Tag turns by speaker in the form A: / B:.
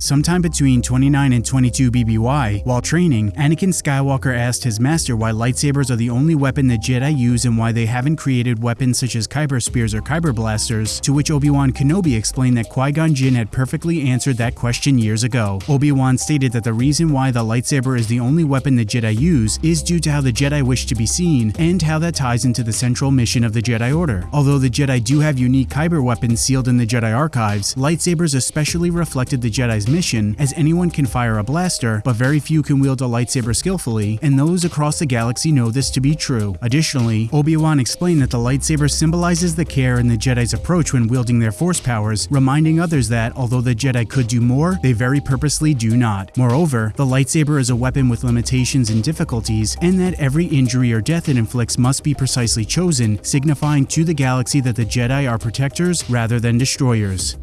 A: Sometime between 29 and 22 BBY, while training, Anakin Skywalker asked his master why lightsabers are the only weapon the Jedi use and why they haven't created weapons such as Kyber spears or Kyber blasters, to which Obi-Wan Kenobi explained that Qui-Gon Jinn had perfectly answered that question years ago. Obi-Wan stated that the reason why the lightsaber is the only weapon the Jedi use is due to how the Jedi wish to be seen and how that ties into the central mission of the Jedi Order. Although the Jedi do have unique Kyber weapons sealed in the Jedi archives, lightsabers especially reflected the Jedi's mission as anyone can fire a blaster, but very few can wield a lightsaber skillfully, and those across the galaxy know this to be true. Additionally, Obi-Wan explained that the lightsaber symbolizes the care in the Jedi's approach when wielding their force powers, reminding others that, although the Jedi could do more, they very purposely do not. Moreover, the lightsaber is a weapon with limitations and difficulties, and that every injury or death it inflicts must be precisely chosen, signifying to the galaxy that the Jedi are protectors rather than destroyers.